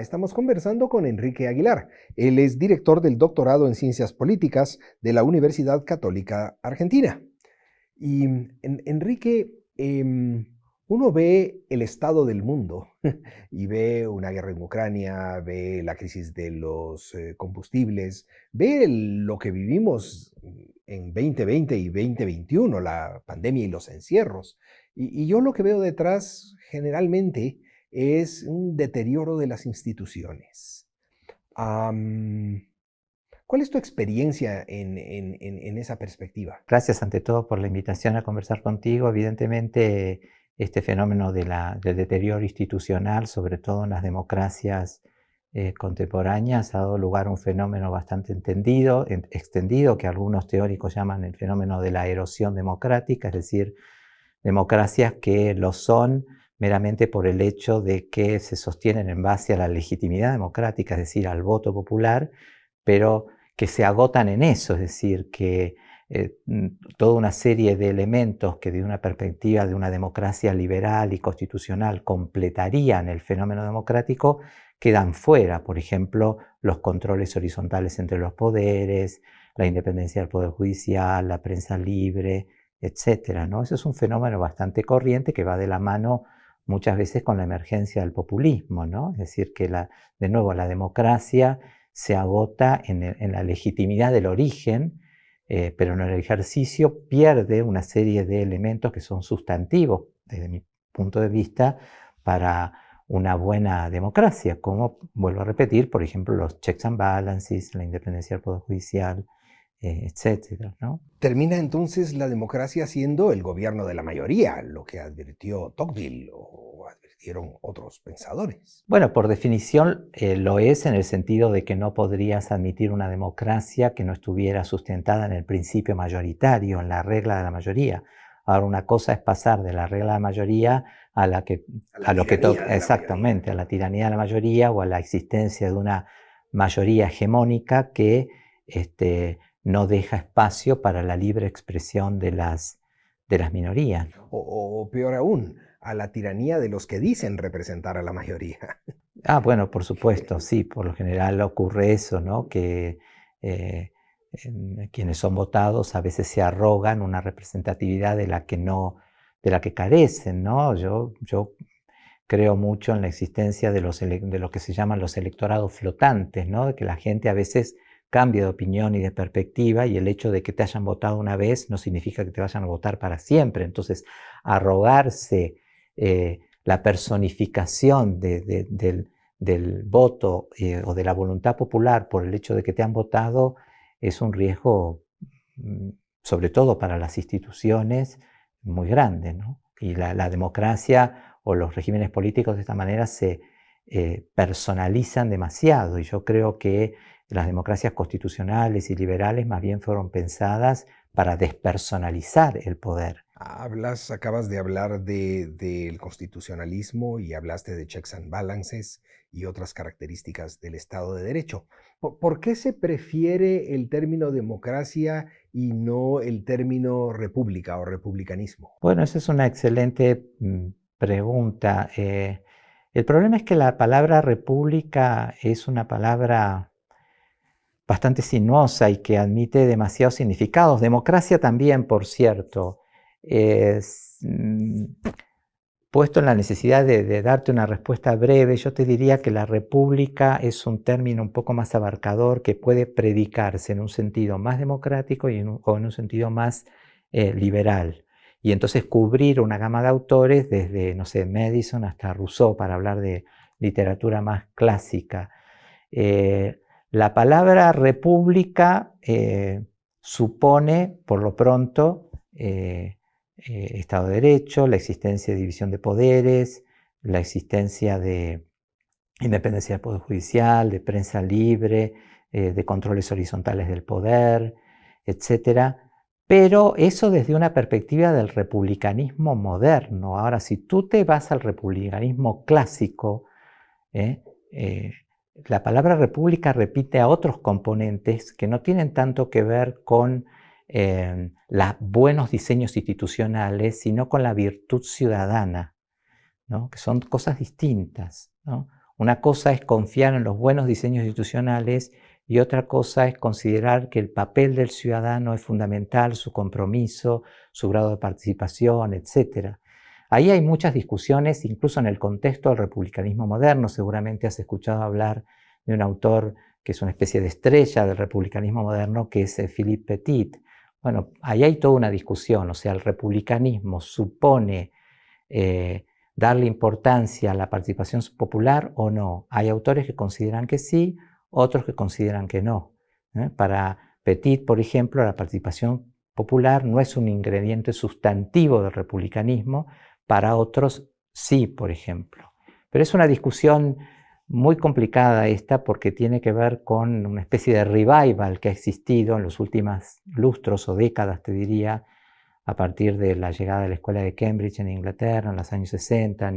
Estamos conversando con Enrique Aguilar. Él es director del doctorado en Ciencias Políticas de la Universidad Católica Argentina. Y Enrique, em, uno ve el estado del mundo y ve una guerra en Ucrania, ve la crisis de los eh, combustibles, ve lo que vivimos en 2020 y 2021, la pandemia y los encierros. y yo lo que veo detrás generalmente es un deterioro de las instituciones. ¿Cuál es tu experiencia en, esa perspectiva? Gracias ante todo por la invitación a conversar contigo. Evidentemente, este fenómeno de del deterioro institucional, sobre todo en las democracias eh, contemporáneas, ha dado lugar a un fenómeno bastante entendido, extendido, que algunos teóricos llaman el fenómeno de la erosión democrática, es decir, democracias que lo son meramente por el hecho de que se sostienen en base a la legitimidad democrática, es decir, al voto popular, pero que se agotan en eso, es decir, que eh, mm, toda una serie de elementos que de una perspectiva de una democracia liberal y constitucional completarían el fenómeno democrático, quedan fuera, por ejemplo, los controles horizontales entre los poderes, la independencia del Poder Judicial, la prensa libre, etc. ¿no? Eso es un fenómeno bastante corriente que va de la mano muchas veces con la emergencia del populismo, ¿no? Es decir, que la, de nuevo la democracia se agota en, la legitimidad del origen, eh, pero en el ejercicio pierde una serie de elementos que son sustantivos, desde mi punto de vista, para una buena democracia, como, vuelvo a repetir, por ejemplo, los checks and balances, la independencia del Poder Judicial, etcétera, ¿no? Termina entonces la democracia siendo el gobierno de la mayoría, lo que advirtió Tocqueville o advirtieron otros pensadores. Bueno, por definición eh, lo es en el sentido de que no podrías admitir una democracia que no estuviera sustentada en el principio mayoritario, en la regla de la mayoría. Ahora, una cosa es pasar de la regla de la mayoría a, la que, a, lo que exactamente, a la tiranía de la mayoría o a la existencia de una mayoría hegemónica que este, no deja espacio para la libre expresión de las, de las minorías. O, peor aún, a la tiranía de los que dicen representar a la mayoría. Ah, bueno, por supuesto, sí, por lo general ocurre eso, ¿no? Que eh, quienes son votados a veces se arrogan una representatividad de la que no, de la que carecen, ¿no? Yo, yo creo mucho en la existencia de, los, de lo que se llaman los electorados flotantes, ¿no? De que la gente a veces cambio de opinión y de perspectiva y el hecho de que te hayan votado una vez no significa que te vayan a votar para siempre. Entonces, arrogarse eh, la personificación del, voto eh, o de la voluntad popular por el hecho de que te han votado es un riesgo, mm, sobre todo para las instituciones, muy grande. Y la, democracia o los regímenes políticos de esta manera se eh, personalizan demasiado y yo creo que las democracias constitucionales y liberales más bien fueron pensadas para despersonalizar el poder. Hablas, acabas de hablar del constitucionalismo y hablaste de checks and balances y otras características del Estado de Derecho. ¿Por, qué se prefiere el término democracia y no el término república o republicanismo? Bueno, esa es una excelente mm, pregunta. Eh, el problema es que la palabra república es una palabra bastante sinuosa y que admite demasiados significados. Democracia también, por cierto. Mm, puesto en la necesidad de, darte una respuesta breve, yo te diría que la república es un término un poco más abarcador que puede predicarse en un sentido más democrático y o en un sentido más eh, liberal. Y entonces cubrir una gama de autores desde, no sé, Madison hasta Rousseau para hablar de literatura más clásica. Eh, la palabra república eh, supone, por lo pronto, eh, eh, Estado de Derecho, la existencia de división de poderes, la existencia de independencia del Poder Judicial, de prensa libre, de controles horizontales del poder, etc. Pero eso desde una perspectiva del republicanismo moderno. Ahora, si tú te vas al republicanismo clásico, la palabra república repite a otros componentes que no tienen tanto que ver con eh, los buenos diseños institucionales, sino con la virtud ciudadana, que son cosas distintas. Una cosa es confiar en los buenos diseños institucionales y otra cosa es considerar que el papel del ciudadano es fundamental, su compromiso, su grado de participación, etc. Ahí hay muchas discusiones, incluso en el contexto del republicanismo moderno. Seguramente has escuchado hablar de un autor que es una especie de estrella del republicanismo moderno, que es eh, Philippe Petit. Bueno, ahí hay toda una discusión, o sea, el republicanismo supone eh, darle importancia a la participación popular o no. Hay autores que consideran que sí, otros que consideran que no. ¿eh? Para Petit, por ejemplo, la participación popular no es un ingrediente sustantivo del republicanismo, para otros sí, por ejemplo. Pero es una discusión muy complicada esta porque tiene que ver con una especie de revival que ha existido en los últimos lustros o décadas, te diría, a partir de la llegada de la escuela de Cambridge en Inglaterra en los años 60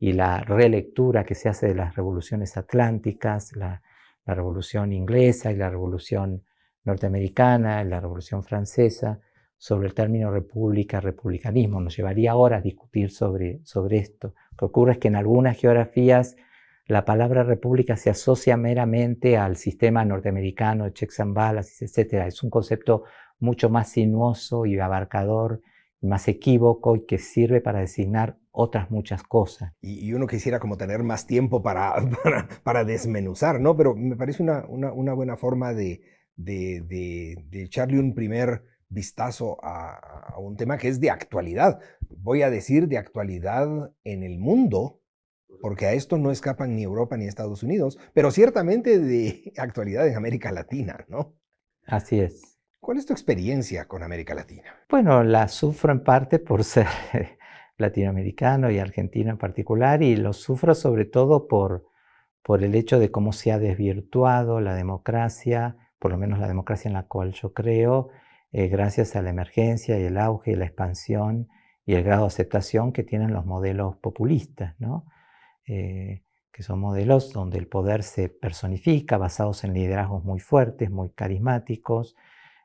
y, la relectura que se hace de las revoluciones atlánticas, la, revolución inglesa y la revolución norteamericana, la revolución francesa, sobre el término república, republicanismo. Nos llevaría horas discutir sobre, sobre esto. Lo que ocurre es que en algunas geografías la palabra república se asocia meramente al sistema norteamericano de checks and balances, etc. Es un concepto mucho más sinuoso y abarcador, y más equívoco y que sirve para designar otras muchas cosas. Y, uno quisiera como tener más tiempo para, para, desmenuzar, ¿no? Pero me parece una, una, buena forma de, de, de, echarle un primer vistazo a, a un tema que es de actualidad. Voy a decir de actualidad en el mundo, porque a esto no escapan ni Europa ni Estados Unidos, pero ciertamente de actualidad en América Latina, ¿no? Así es. ¿Cuál es tu experiencia con América Latina? Bueno, la sufro en parte por ser latinoamericano y argentino en particular, y lo sufro sobre todo por, por el hecho de cómo se ha desvirtuado la democracia, por lo menos la democracia en la cual yo creo, eh, gracias a la emergencia y el auge y la expansión y el grado de aceptación que tienen los modelos populistas, ¿no? Eh, que son modelos donde el poder se personifica, basados en liderazgos muy fuertes, muy carismáticos,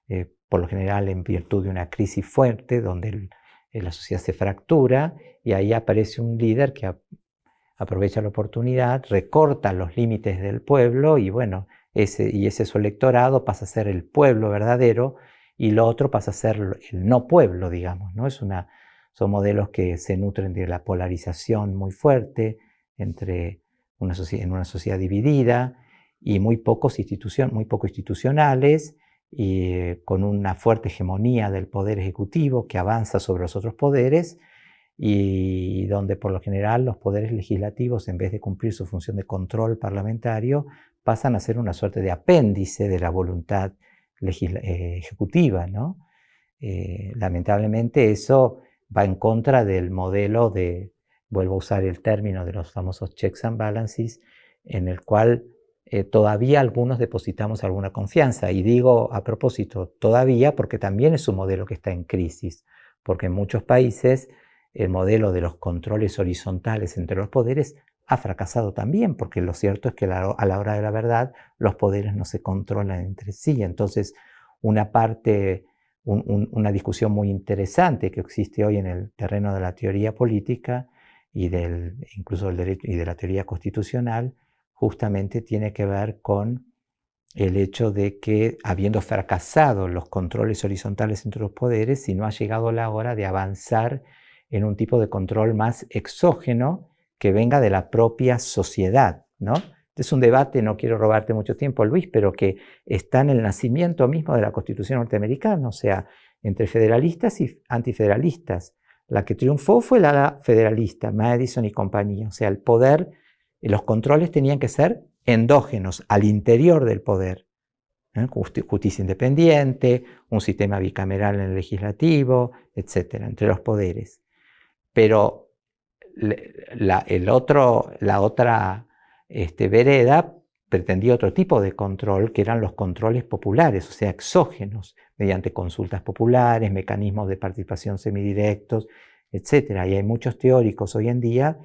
eh, por lo general en virtud de una crisis fuerte, donde la sociedad se fractura y ahí aparece un líder que aprovecha la oportunidad, recorta los límites del pueblo y bueno, ese, y ese su electorado pasa a ser el pueblo verdadero y lo otro pasa a ser el no pueblo, digamos, ¿no? Es una, son modelos que se nutren de la polarización muy fuerte, entre una en una sociedad dividida y muy pocos institución, muy poco institucionales y eh, con una fuerte hegemonía del poder ejecutivo que avanza sobre los otros poderes y donde por lo general los poderes legislativos en vez de cumplir su función de control parlamentario pasan a ser una suerte de apéndice de la voluntad ejecutiva. ¿no? Eh, lamentablemente eso va en contra del modelo de, vuelvo a usar el término de los famosos checks and balances, en el cual eh, todavía algunos depositamos alguna confianza. Y digo a propósito, todavía porque también es un modelo que está en crisis, porque en muchos países el modelo de los controles horizontales entre los poderes ha fracasado también, porque lo cierto es que a la hora de la verdad los poderes no se controlan entre sí. Entonces, una parte, una discusión muy interesante que existe hoy en el terreno de la teoría política y del, incluso del derecho y de la teoría constitucional, justamente tiene que ver con el hecho de que, habiendo fracasado los controles horizontales entre los poderes, si no ha llegado la hora de avanzar en un tipo de control más exógeno que venga de la propia sociedad, ¿no? Es un debate, no quiero robarte mucho tiempo, Luis, pero que está en el nacimiento mismo de la Constitución norteamericana, o sea, entre federalistas y antifederalistas. La que triunfó fue la federalista, Madison y compañía. O sea, el poder, los controles tenían que ser endógenos, al interior del poder. ¿eh? Justicia independiente, un sistema bicameral en el legislativo, etcétera, entre los poderes. Pero la, el otro, la otra este, vereda pretendía otro tipo de control, que eran los controles populares, o sea, exógenos, mediante consultas populares, mecanismos de participación semidirectos, etc. Y hay muchos teóricos hoy en día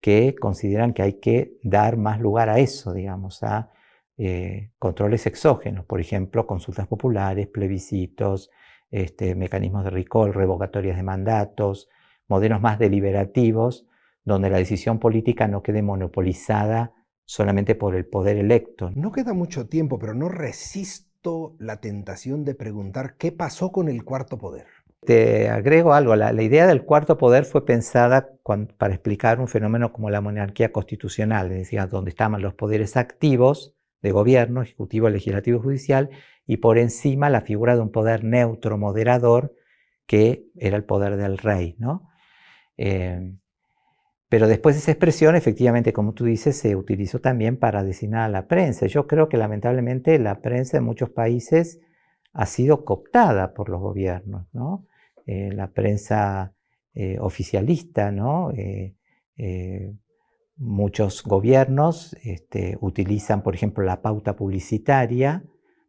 que consideran que hay que dar más lugar a eso, digamos, a eh, controles exógenos, por ejemplo, consultas populares, plebiscitos, este, mecanismos de recall, revocatorias de mandatos, modelos más deliberativos, donde la decisión política no quede monopolizada solamente por el poder electo. No queda mucho tiempo, pero no resisto la tentación de preguntar qué pasó con el cuarto poder. Te agrego algo, la, idea del cuarto poder fue pensada para explicar un fenómeno como la monarquía constitucional, es decir, donde estaban los poderes activos de gobierno, ejecutivo, legislativo y judicial, y por encima la figura de un poder neutro, moderador, que era el poder del rey. ¿no? Eh, pero después esa expresión, efectivamente, como tú dices, se utilizó también para designar a la prensa. Yo creo que lamentablemente la prensa en muchos países ha sido cooptada por los gobiernos. ¿no? Eh, la prensa eh, oficialista. Eh, muchos gobiernos este, utilizan, por ejemplo, la pauta publicitaria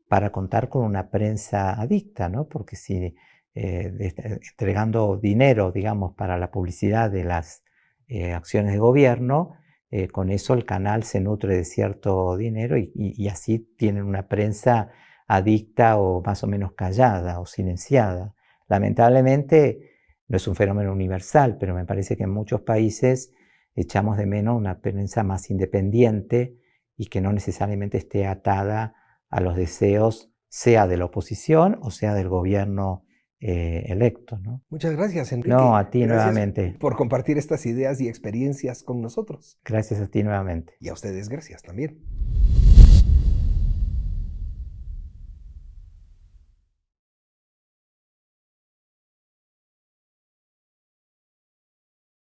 para contar con una prensa adicta, porque si entregando dinero, digamos, para la publicidad de las acciones de gobierno, con eso el canal se nutre de cierto dinero y así tienen una prensa adicta o más o menos callada o silenciada. Lamentablemente no es un fenómeno universal, pero me parece que en muchos países echamos de menos una prensa más independiente y que no necesariamente esté atada a los deseos sea de la oposición o sea del gobierno eh, electo. ¿no? Muchas gracias, Enrique. No, a ti nuevamente. Por compartir estas ideas y experiencias con nosotros. Gracias a ti nuevamente. Y a ustedes, gracias también.